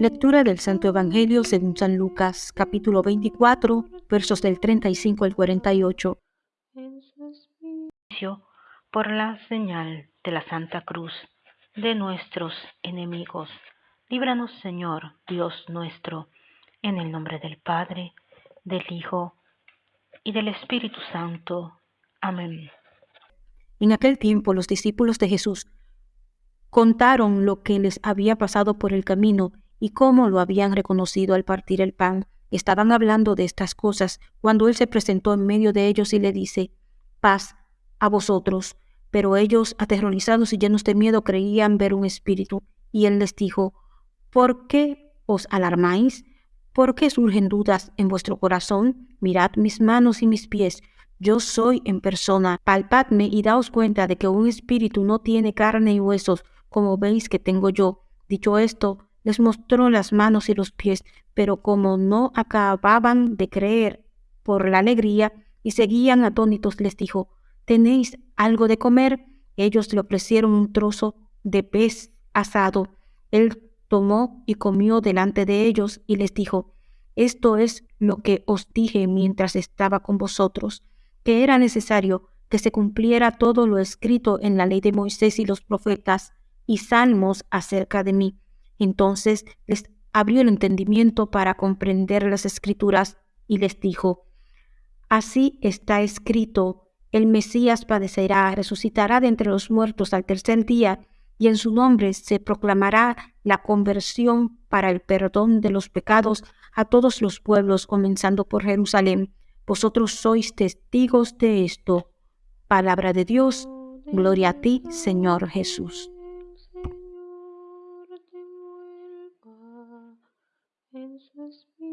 Lectura del Santo Evangelio según San Lucas, capítulo 24, versos del 35 al 48. Por la señal de la Santa Cruz de nuestros enemigos. Líbranos, Señor, Dios nuestro, en el nombre del Padre, del Hijo y del Espíritu Santo. Amén. En aquel tiempo los discípulos de Jesús contaron lo que les había pasado por el camino y cómo lo habían reconocido al partir el pan. Estaban hablando de estas cosas cuando él se presentó en medio de ellos y le dice, paz a vosotros. Pero ellos, aterrorizados y llenos de miedo, creían ver un espíritu. Y él les dijo, ¿por qué os alarmáis? ¿Por qué surgen dudas en vuestro corazón? Mirad mis manos y mis pies. Yo soy en persona. Palpadme y daos cuenta de que un espíritu no tiene carne y huesos, como veis que tengo yo. Dicho esto, les mostró las manos y los pies, pero como no acababan de creer por la alegría y seguían atónitos, les dijo, ¿tenéis algo de comer? Ellos le ofrecieron un trozo de pez asado. Él tomó y comió delante de ellos y les dijo, esto es lo que os dije mientras estaba con vosotros, que era necesario que se cumpliera todo lo escrito en la ley de Moisés y los profetas y salmos acerca de mí. Entonces les abrió el entendimiento para comprender las escrituras y les dijo, Así está escrito, el Mesías padecerá, resucitará de entre los muertos al tercer día, y en su nombre se proclamará la conversión para el perdón de los pecados a todos los pueblos, comenzando por Jerusalén. Vosotros sois testigos de esto. Palabra de Dios, gloria a ti, Señor Jesús. En su espíritu.